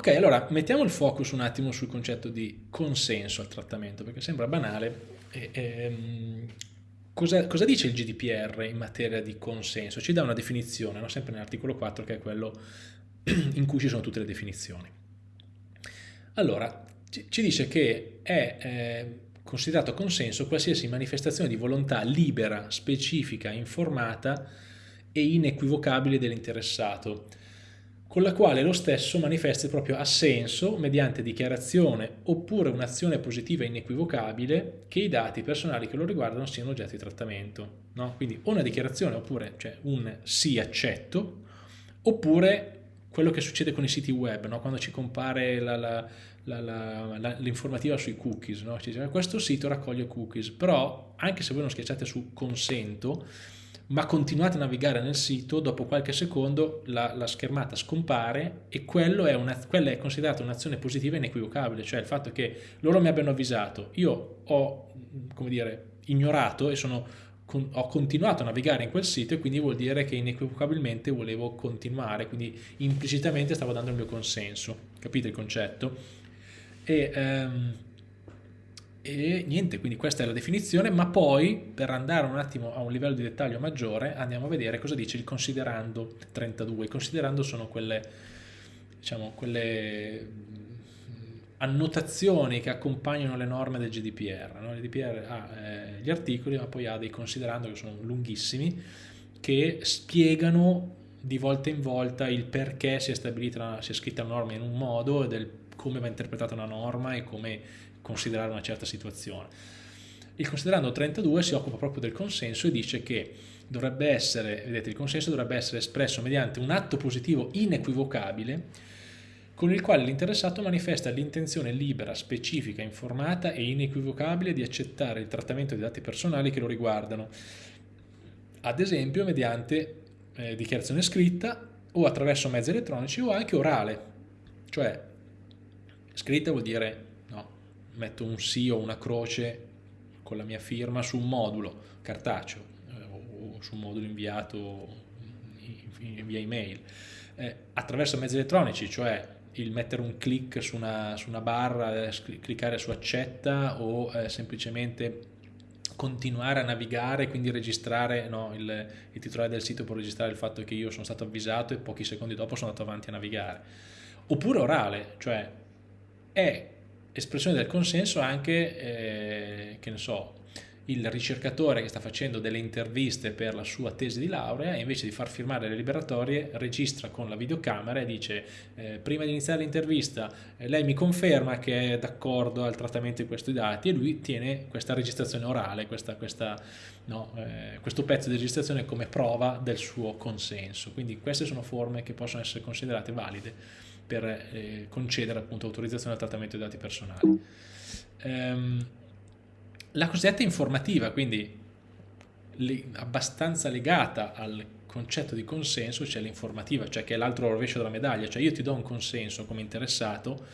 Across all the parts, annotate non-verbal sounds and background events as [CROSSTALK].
Ok, allora mettiamo il focus un attimo sul concetto di consenso al trattamento, perché sembra banale. E, ehm, cosa, cosa, dice il GDPR in materia di consenso? Ci dà una definizione, no? sempre nell'articolo 4, che è quello [CLEARS THROAT] in cui ci sono tutte le definizioni. Allora, ci, ci dice che è eh, considerato consenso qualsiasi manifestazione di volontà libera, specifica, informata e inequivocabile dell'interessato, con la quale lo stesso manifesta il proprio assenso mediante dichiarazione oppure un'azione positiva inequivocabile che i dati personali che lo riguardano siano oggetto di trattamento. No? Quindi una dichiarazione oppure cioè un sì accetto oppure quello che succede con i siti web, no? quando ci compare l'informativa sui cookies, no? ci dice questo sito raccoglie cookies, però anche se voi non schiacciate su consento, ma continuate a navigare nel sito, dopo qualche secondo la, la schermata scompare e è una, quella è considerata un'azione positiva inequivocabile, cioè il fatto che loro mi abbiano avvisato, io ho, come dire, ignorato e sono, con, ho continuato a navigare in quel sito e quindi vuol dire che inequivocabilmente volevo continuare, quindi implicitamente stavo dando il mio consenso, capite il concetto? E, um, e niente, quindi questa è la definizione, ma poi per andare un attimo a un livello di dettaglio maggiore andiamo a vedere cosa dice il considerando 32. I considerando sono quelle, diciamo, quelle annotazioni che accompagnano le norme del GDPR. No? Il GDPR ha eh, gli articoli, ma poi ha dei considerando che sono lunghissimi, che spiegano di volta in volta il perché si è stabilita, si è scritta una norma in un modo e del come va interpretata una norma e come considerare una certa situazione. Il considerando 32 si occupa proprio del consenso e dice che dovrebbe essere, vedete, il consenso dovrebbe essere espresso mediante un atto positivo inequivocabile con il quale l'interessato manifesta l'intenzione libera, specifica, informata e inequivocabile di accettare il trattamento dei dati personali che lo riguardano, ad esempio mediante eh, dichiarazione scritta o attraverso mezzi elettronici o anche orale, cioè scritta vuol dire metto un sì o una croce con la mia firma su un modulo cartaceo eh, o su un modulo inviato via email. Eh, attraverso mezzi elettronici, cioè il mettere un clic su una, su una barra, eh, cliccare su accetta o eh, semplicemente continuare a navigare, quindi registrare, no, il, il, titolare del sito può registrare il fatto che io sono stato avvisato e pochi secondi dopo sono andato avanti a navigare. Oppure orale, cioè è espressione del consenso anche, eh, che ne so, il ricercatore che sta facendo delle interviste per la sua tesi di laurea invece di far firmare le liberatorie registra con la videocamera e dice eh, prima di iniziare l'intervista eh, lei mi conferma che è d'accordo al trattamento di questi dati e lui tiene questa registrazione orale, questa, questa, no, eh, questo pezzo di registrazione come prova del suo consenso. Quindi queste sono forme che possono essere considerate valide per eh, concedere appunto autorizzazione al trattamento dei dati personali. Ehm, la cosiddetta informativa, quindi le, abbastanza legata al concetto di consenso, c'è l'informativa, cioè che è l'altro rovescio della medaglia, cioè io ti do un consenso come interessato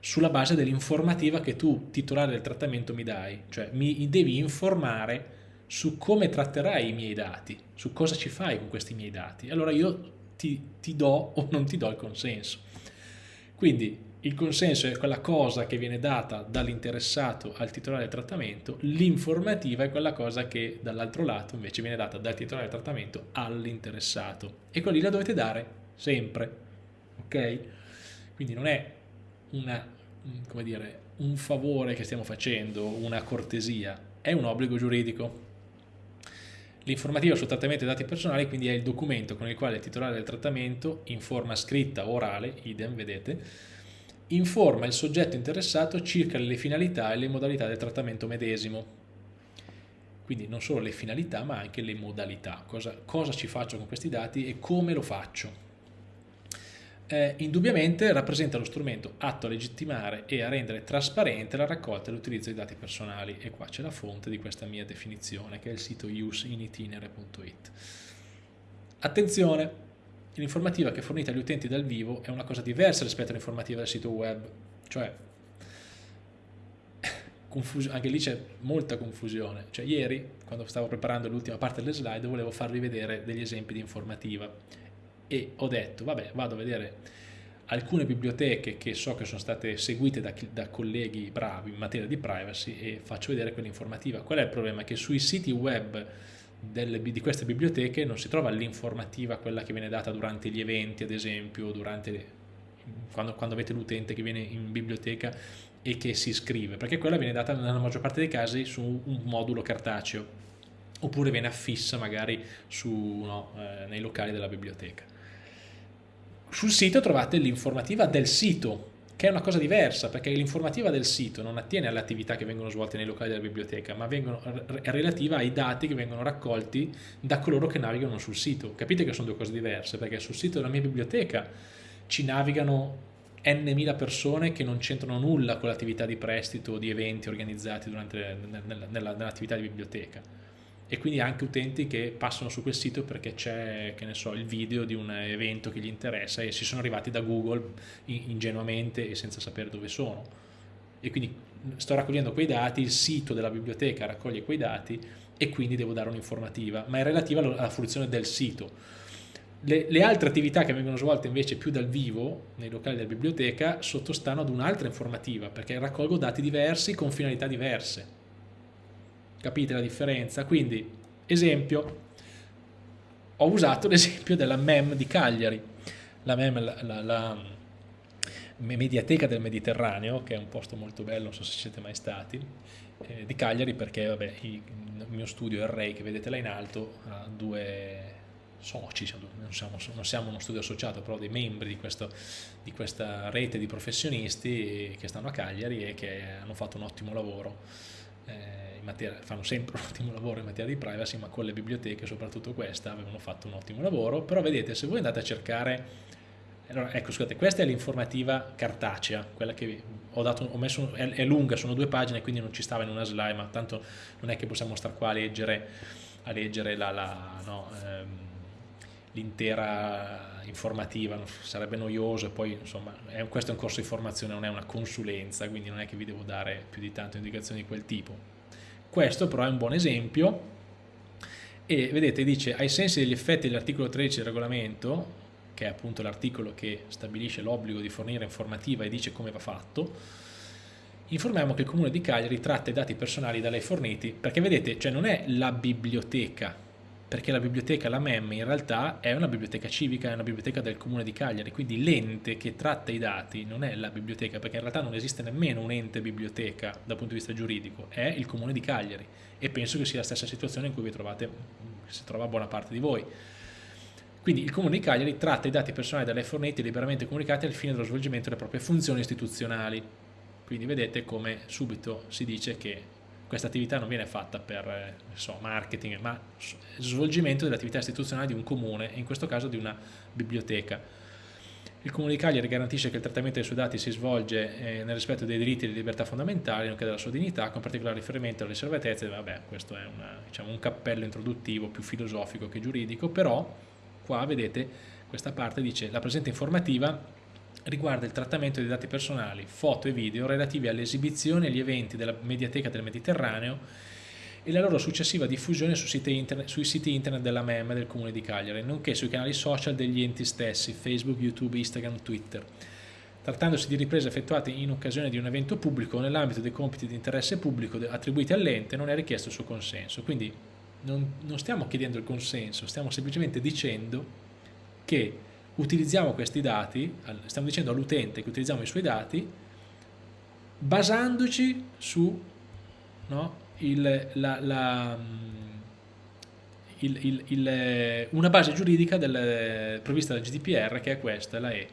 sulla base dell'informativa che tu, titolare del trattamento, mi dai, cioè mi devi informare su come tratterai i miei dati, su cosa ci fai con questi miei dati. Allora io ti, ti do o non ti do il consenso. Quindi il consenso è quella cosa che viene data dall'interessato al titolare del trattamento, l'informativa è quella cosa che dall'altro lato invece viene data dal titolare del trattamento all'interessato e quelli la dovete dare sempre, ok? Quindi non è una, come dire, un favore che stiamo facendo, una cortesia, è un obbligo giuridico. L'informativa sul trattamento dei dati personali quindi è il documento con il quale il titolare del trattamento, in forma scritta o orale, idem vedete, informa il soggetto interessato circa le finalità e le modalità del trattamento medesimo. Quindi non solo le finalità ma anche le modalità, cosa, cosa ci faccio con questi dati e come lo faccio eh, indubbiamente rappresenta lo strumento atto a legittimare e a rendere trasparente la raccolta e l'utilizzo dei dati personali e qua c'è la fonte di questa mia definizione che è il sito useinitinerary.it attenzione l'informativa che è fornita agli utenti dal vivo è una cosa diversa rispetto all'informativa del sito web cioè [LAUGHS] anche lì c'è molta confusione. Cioè ieri quando stavo preparando l'ultima parte delle slide volevo farvi vedere degli esempi di informativa e ho detto vabbè vado a vedere alcune biblioteche che so che sono state seguite da, da, colleghi bravi in materia di privacy e faccio vedere quell'informativa. Qual è il problema? Che sui siti web delle, di queste biblioteche non si trova l'informativa, quella che viene data durante gli eventi, ad esempio, durante quando, quando avete l'utente che viene in biblioteca e che si iscrive, perché quella viene data nella maggior parte dei casi su un modulo cartaceo oppure viene affissa magari su, no, eh, nei locali della biblioteca. Sul sito trovate l'informativa del sito, che è una cosa diversa, perché l'informativa del sito non attiene alle attività che vengono svolte nei locali della biblioteca, ma vengono, è relativa ai dati che vengono raccolti da coloro che navigano sul sito. Capite che sono due cose diverse, perché sul sito della mia biblioteca ci navigano n mila persone che non c'entrano nulla con l'attività di prestito di eventi organizzati nell'attività di biblioteca e quindi anche utenti che passano su quel sito perché c'è so, il video di un evento che gli interessa e si sono arrivati da Google ingenuamente e senza sapere dove sono e quindi sto raccogliendo quei dati, il sito della biblioteca raccoglie quei dati e quindi devo dare un'informativa ma è relativa alla fruizione del sito le, le, altre attività che vengono svolte invece più dal vivo nei locali della biblioteca sottostanno ad un'altra informativa perché raccolgo dati diversi con finalità diverse. Capite la differenza? Quindi, esempio, ho usato [LAUGHS] l'esempio della MEM di Cagliari. La MEM, la, la, la Mediateca del Mediterraneo, che è un posto molto bello, non so se siete mai stati, eh, di Cagliari perché vabbè, il mio studio, il REI che vedete là in alto, ha due soci, non siamo, non siamo, uno studio associato, però dei membri di, questo, di, questa rete di professionisti che stanno a Cagliari e che hanno fatto un ottimo lavoro, eh, materia, fanno sempre un ottimo lavoro in materia di privacy, ma con le biblioteche, soprattutto questa, avevano fatto un ottimo lavoro, però vedete, se voi andate a cercare allora, ecco, scusate, questa è l'informativa cartacea, quella che ho, dato, ho messo, è, è, lunga, sono due pagine, quindi non ci stava in una slide, ma tanto non è che possiamo stare qua a leggere, a leggere la, la no, ehm, l'intera informativa, sarebbe noioso e poi insomma è, questo è un corso di formazione, non è una consulenza, quindi non è che vi devo dare più di tante indicazioni di quel tipo. Questo però è un buon esempio e vedete dice ai sensi degli effetti dell'articolo 13 del regolamento, che è appunto l'articolo che stabilisce l'obbligo di fornire informativa e dice come va fatto, informiamo che il Comune di Cagliari tratta i dati personali da lei forniti, perché vedete, cioè non è la biblioteca perché la biblioteca, la MEM, in realtà è una biblioteca civica, è una biblioteca del comune di Cagliari, quindi l'ente che tratta i dati non è la biblioteca, perché in realtà non esiste nemmeno un ente biblioteca dal punto di vista giuridico, è il comune di Cagliari e penso che sia la stessa situazione in cui vi trovate, si trova buona parte di voi. Quindi il Comune di Cagliari tratta i dati personali da lei liberamente comunicati al fine dello svolgimento delle proprie funzioni istituzionali. Quindi vedete come subito si dice che questa attività non viene fatta per eh, so, marketing, ma svolgimento dell'attività istituzionale di un comune, in questo caso di una biblioteca. Il Comune di Cagliari garantisce che il trattamento dei suoi dati si svolge eh, nel rispetto dei diritti e delle libertà fondamentali, nonché della sua dignità, con particolare riferimento alle riservatezze. Vabbè, questo è una, diciamo, un cappello introduttivo più filosofico che giuridico, però qua vedete questa parte dice la presente informativa riguarda il trattamento dei dati personali, foto e video relativi alle esibizioni e agli eventi della Mediateca del Mediterraneo e la loro successiva diffusione su siti internet, sui siti internet della MEM del Comune di Cagliari, nonché sui canali social degli enti stessi, Facebook, YouTube, Instagram, Twitter. Trattandosi di riprese effettuate in occasione di un evento pubblico nell'ambito dei compiti di interesse pubblico attribuiti all'ente, non è richiesto il suo consenso. Quindi non, non stiamo chiedendo il consenso, stiamo semplicemente dicendo che utilizziamo questi dati, stiamo dicendo all'utente che utilizziamo i suoi dati basandoci su no, il, la, la, il, il, una base giuridica del, prevista dal GDPR che è questa, la E,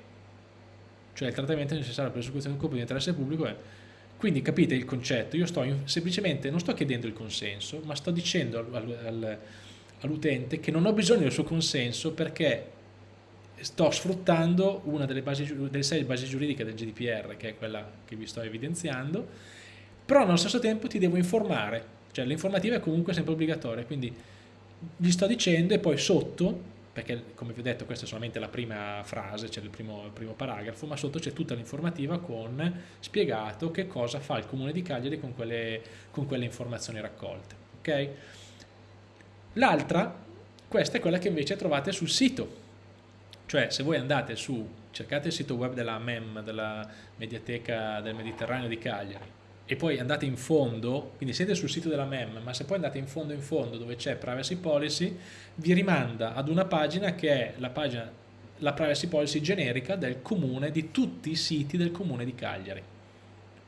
cioè il trattamento necessario per l'esecuzione un compito di interesse pubblico è quindi capite il concetto, io sto semplicemente non sto chiedendo il consenso, ma sto dicendo al, al, all'utente che non ho bisogno del suo consenso perché sto sfruttando una delle, basi, delle sei basi giuridiche del GDPR, che è quella che vi sto evidenziando, però allo stesso tempo ti devo informare, cioè l'informativa è comunque sempre obbligatoria, quindi gli sto dicendo e poi sotto, perché come vi ho detto questa è solamente la prima frase, cioè il primo, il primo paragrafo, ma sotto c'è tutta l'informativa con spiegato che cosa fa il Comune di Cagliari con quelle, con quelle informazioni raccolte. Okay? L'altra, questa è quella che invece trovate sul sito, cioè se voi andate su cercate il sito web della MEM, della Mediateca del Mediterraneo di Cagliari, e poi andate in fondo, quindi siete sul sito della MEM, ma se poi andate in fondo in fondo dove c'è Privacy Policy, vi rimanda ad una pagina che è la pagina la privacy policy generica del comune, di tutti i siti del comune di Cagliari.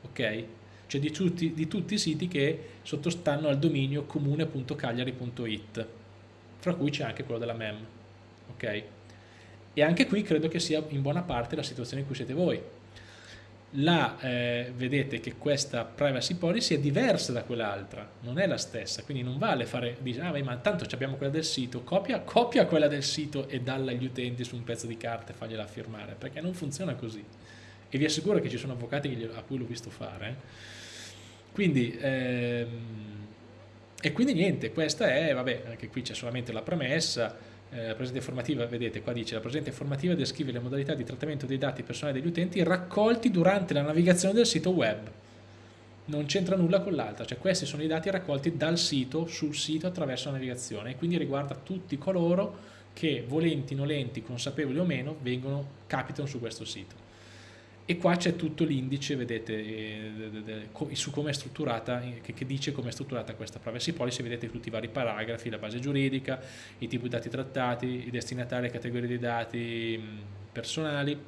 Ok? Cioè di tutti, di tutti i siti che sottostanno al dominio comune.cagliari.it, fra cui c'è anche quello della MEM. Ok? E anche qui credo che sia in buona parte la situazione in cui siete voi la, eh, vedete che questa privacy policy è diversa da quell'altra, non è la stessa, quindi non vale fare, dice, ah ma tanto abbiamo quella del sito, copia, copia quella del sito e dalla agli utenti su un pezzo di carta e fagliela firmare, perché non funziona così. E vi assicuro che ci sono avvocati a cui l'ho visto fare. Quindi, ehm, e quindi niente, questa è, vabbè, anche qui c'è solamente la premessa, eh, la presente informativa, vedete qua dice la presente informativa descrive le modalità di trattamento dei dati personali degli utenti raccolti durante la navigazione del sito web. Non c'entra nulla con l'altra, cioè questi sono i dati raccolti dal sito, sul sito attraverso la navigazione e quindi riguarda tutti coloro che volenti, nolenti, consapevoli o meno vengono, capitano su questo sito e qua c'è tutto l'indice, vedete, eh, su come è strutturata, che, dice come è strutturata questa privacy policy, vedete tutti i vari paragrafi, la base giuridica, i tipi di dati trattati, i destinatari, le categorie di dati personali,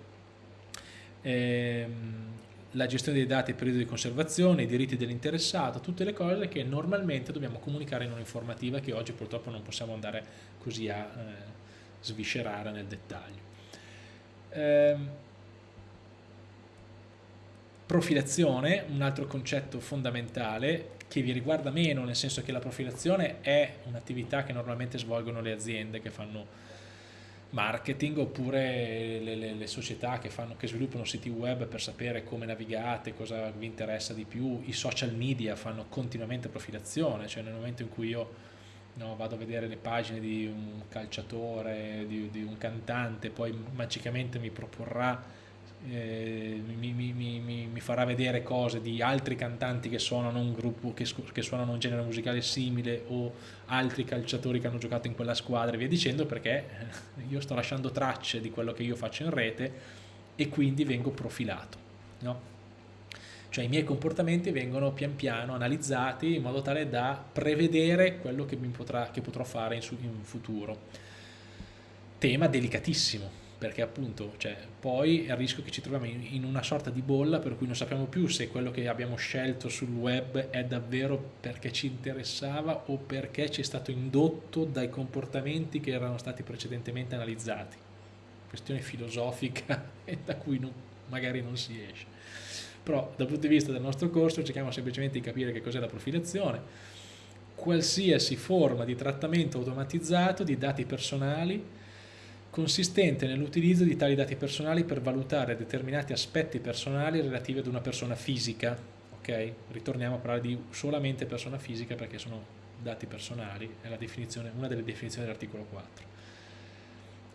ehm, la gestione dei dati, il periodo di conservazione, i diritti dell'interessato, tutte le cose che normalmente dobbiamo comunicare in un'informativa che oggi purtroppo non possiamo andare così a eh, sviscerare nel dettaglio. Profilazione, un altro concetto fondamentale che vi riguarda meno, nel senso che la profilazione è un'attività che normalmente svolgono le aziende che fanno marketing oppure le, le, le società che, fanno, che, sviluppano siti web per sapere come navigate, cosa vi interessa di più, i social media fanno continuamente profilazione, cioè nel momento in cui io no, vado a vedere le pagine di un calciatore, di, di un cantante, poi magicamente mi proporrà eh, mi, mi, mi, mi, farà vedere cose di altri cantanti che suonano un gruppo che, che, suonano un genere musicale simile o altri calciatori che hanno giocato in quella squadra e via dicendo perché [LAUGHS] io sto lasciando tracce di quello che io faccio in rete e quindi vengo profilato no? cioè i miei comportamenti vengono pian piano analizzati in modo tale da prevedere quello che, potrà, che potrò fare in, in futuro tema delicatissimo perché appunto cioè, poi è il rischio che ci troviamo in, una sorta di bolla per cui non sappiamo più se quello che abbiamo scelto sul web è davvero perché ci interessava o perché ci è stato indotto dai comportamenti che erano stati precedentemente analizzati. Questione filosofica [LAUGHS] e da cui non, magari non si esce. Però dal punto di vista del nostro corso cerchiamo semplicemente di capire che cos'è la profilazione, qualsiasi forma di trattamento automatizzato di dati personali consistente nell'utilizzo di tali dati personali per valutare determinati aspetti personali relativi ad una persona fisica. Ok? Ritorniamo a parlare di solamente persona fisica perché sono dati personali, è una delle definizioni dell'articolo 4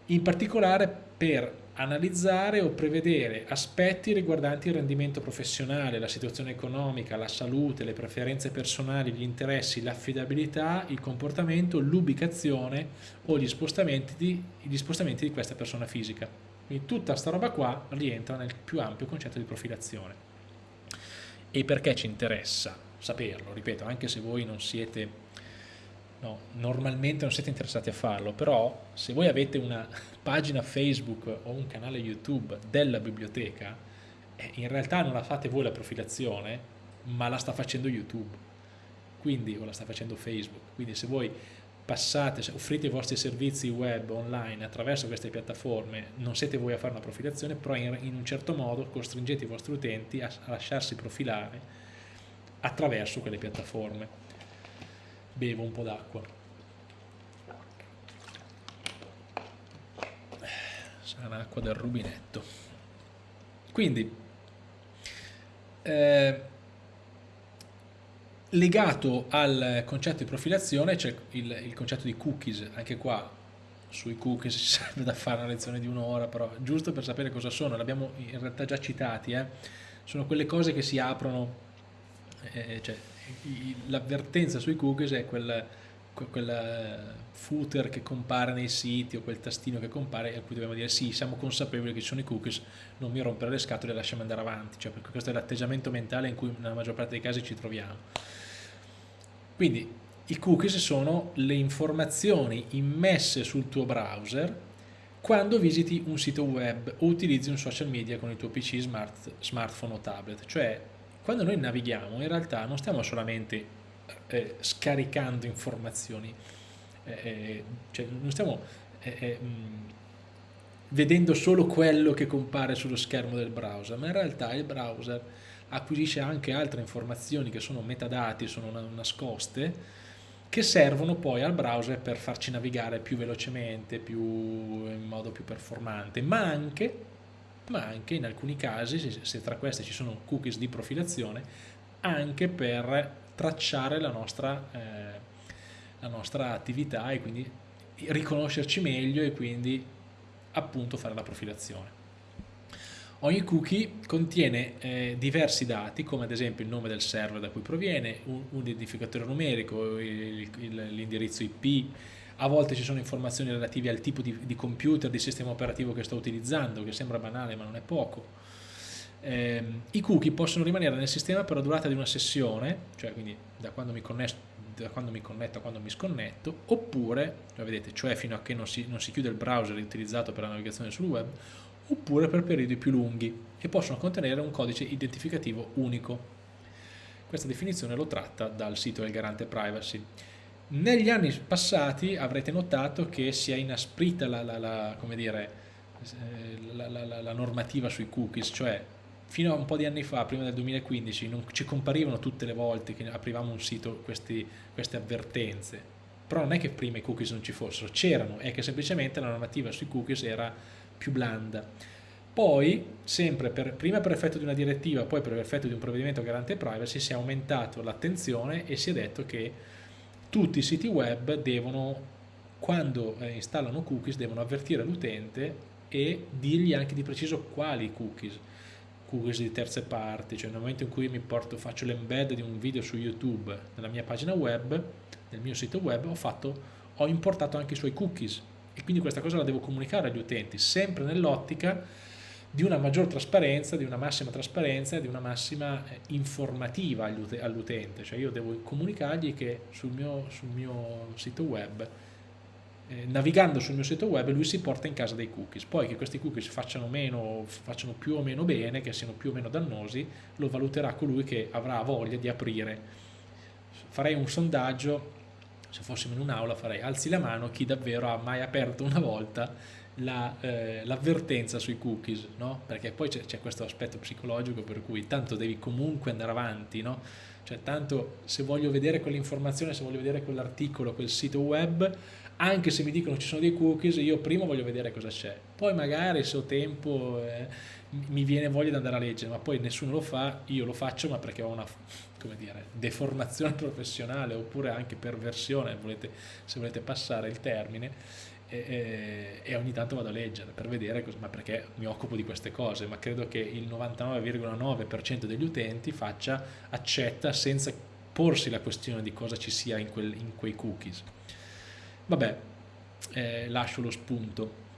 in particolare per analizzare o prevedere aspetti riguardanti il rendimento professionale, la situazione economica, la salute, le preferenze personali, gli interessi, l'affidabilità, il comportamento, l'ubicazione o gli spostamenti, di, gli spostamenti di questa persona fisica. Quindi tutta questa roba qua rientra nel più ampio concetto di profilazione. E perché ci interessa saperlo? Ripeto, anche se voi non siete no, normalmente non siete interessati a farlo, però se voi avete una [LAUGHS] pagina Facebook o un canale YouTube della biblioteca, eh, in realtà non la fate voi la profilazione, ma la sta facendo YouTube, quindi, o la sta facendo Facebook, quindi se voi passate, offrite i vostri servizi web online attraverso queste piattaforme, non siete voi a fare una profilazione, però in, in un certo modo costringete i vostri utenti a, a lasciarsi profilare attraverso quelle piattaforme bevo un po' d'acqua. Sarà l'acqua del rubinetto. Quindi, eh, legato al concetto di profilazione c'è il, il, concetto di cookies, anche qua sui cookies [LAUGHS] ci serve da fare una lezione di un'ora, però giusto per sapere cosa sono, l'abbiamo in realtà già citati, eh? sono quelle cose che si aprono, eh, cioè l'avvertenza sui cookies è quel quel eh, footer che compare nei siti o quel tastino che compare a cui dobbiamo dire sì, siamo consapevoli che ci sono i cookies, non mi rompere le scatole e lasciamo andare avanti, cioè perché questo è l'atteggiamento mentale in cui nella maggior parte dei casi ci troviamo. Quindi i cookies sono le informazioni immesse sul tuo browser quando visiti un sito web o utilizzi un social media con il tuo PC, smart, smartphone o tablet, cioè quando noi navighiamo in realtà non stiamo solamente eh, scaricando informazioni, eh, eh cioè non stiamo eh, eh, mh, vedendo solo quello che compare sullo schermo del browser, ma in realtà il browser acquisisce anche altre informazioni che sono metadati, sono nascoste, che servono poi al browser per farci navigare più velocemente, più, in modo più performante, ma anche, ma anche in alcuni casi, se, tra queste ci sono cookies di profilazione, anche per tracciare la nostra, eh, la nostra attività e quindi riconoscerci meglio e quindi appunto fare la profilazione. Ogni cookie contiene eh, diversi dati, come ad esempio il nome del server da cui proviene, un, un identificatore numerico, l'indirizzo IP, a volte ci sono informazioni relative al tipo di, di, computer, di sistema operativo che sto utilizzando, che sembra banale ma non è poco. Eh, I cookie possono rimanere nel sistema per la durata di una sessione, cioè quindi da quando mi connetto da quando mi connetto a quando mi sconnetto, oppure, vedete, cioè fino a che non si, non si chiude il browser utilizzato per la navigazione sul web, oppure per periodi più lunghi e possono contenere un codice identificativo unico. Questa definizione lo tratta dal sito del garante privacy. Negli anni passati avrete notato che si è inasprita la, la, la, dire, eh, la normativa sui cookies, cioè fino a un po' di anni fa, prima del 2015, non ci comparivano tutte le volte che aprivamo un sito questi, queste avvertenze. Però non è che prima i cookies non ci fossero, c'erano, è che semplicemente la normativa sui cookies era più blanda. Poi, sempre per, prima per effetto di una direttiva, poi per effetto di un provvedimento garante privacy, si è aumentato l'attenzione e si è detto che tutti i siti web devono, quando eh, installano cookies, devono avvertire l'utente e dirgli anche di preciso quali cookies. Cookies di terze parti, cioè nel momento in cui mi porto, faccio l'embed di un video su YouTube nella mia pagina web, nel mio sito web, ho, fatto, ho importato anche i suoi cookies. E quindi questa cosa la devo comunicare agli utenti, sempre nell'ottica di una maggior trasparenza, di una massima trasparenza e di una massima eh, informativa all'utente, cioè io devo comunicargli che sul mio, sul mio sito web, eh, navigando sul mio sito web, lui si porta in casa dei cookies, poi che questi cookies facciano, meno, facciano più o meno bene, che siano più o meno dannosi, lo valuterà colui che avrà voglia di aprire. Farei un sondaggio se fossimo in un'aula farei alzi la mano chi davvero ha mai aperto una volta l'avvertenza la, eh, sui cookies, no? perché poi c'è questo aspetto psicologico per cui tanto devi comunque andare avanti, no? cioè tanto se voglio vedere quell'informazione, se voglio vedere quell'articolo, quel sito web, anche se mi dicono ci sono dei cookies, io prima voglio vedere cosa c'è, poi magari se ho tempo eh, mi viene voglia di andare a leggere, ma poi nessuno lo fa, io lo faccio ma perché ho una dire, deformazione [LAUGHS] professionale oppure anche perversione, volete, se volete passare il termine, e, e, ogni tanto vado a leggere per vedere, cosa, ma perché mi occupo di queste cose, ma credo che il 99,9% degli utenti faccia, accetta senza porsi la questione di cosa ci sia in, quel, in quei cookies. Vabbè, eh, lascio lo spunto